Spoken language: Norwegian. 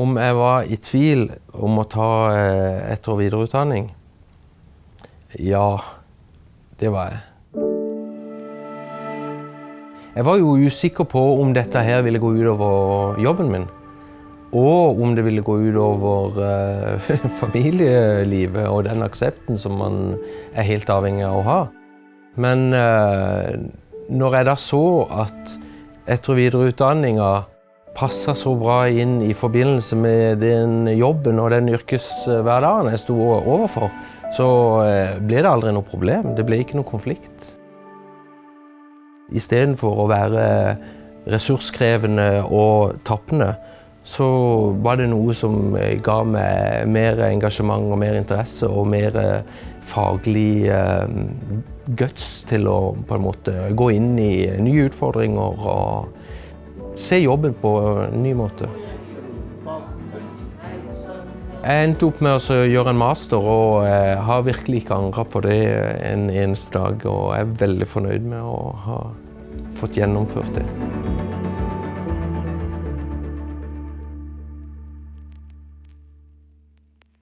Om jeg var i tvil om å ta eh, etter- og videreutdanning? Ja, det var jeg. Jeg var jo usikker på om dette her ville gå utover jobben min. Og om det ville gå utover uh, familielivet og den aksepten som man er helt avhengig av å ha. Men uh, når jeg da så at etter- og videreutdanninga passa så bra inn i forbindelse med den jobben og den yrkeshverdagen jeg sto overfor, så uh, ble det aldri noe problem. Det ble ikke noe konflikt. Istedenfor å være ressurskrevende og tappende, så var det noe som ga meg mer engasjement og mer interesse og mer faglig guts til å på en måte gå inn i nye utfordringer og se jobben på en ny måte. Jeg endte opp med å gjøre en master og har virkelig ikke angra på det en eneste dag. Og jeg er veldig fornøyd med å ha fått gjennomført det.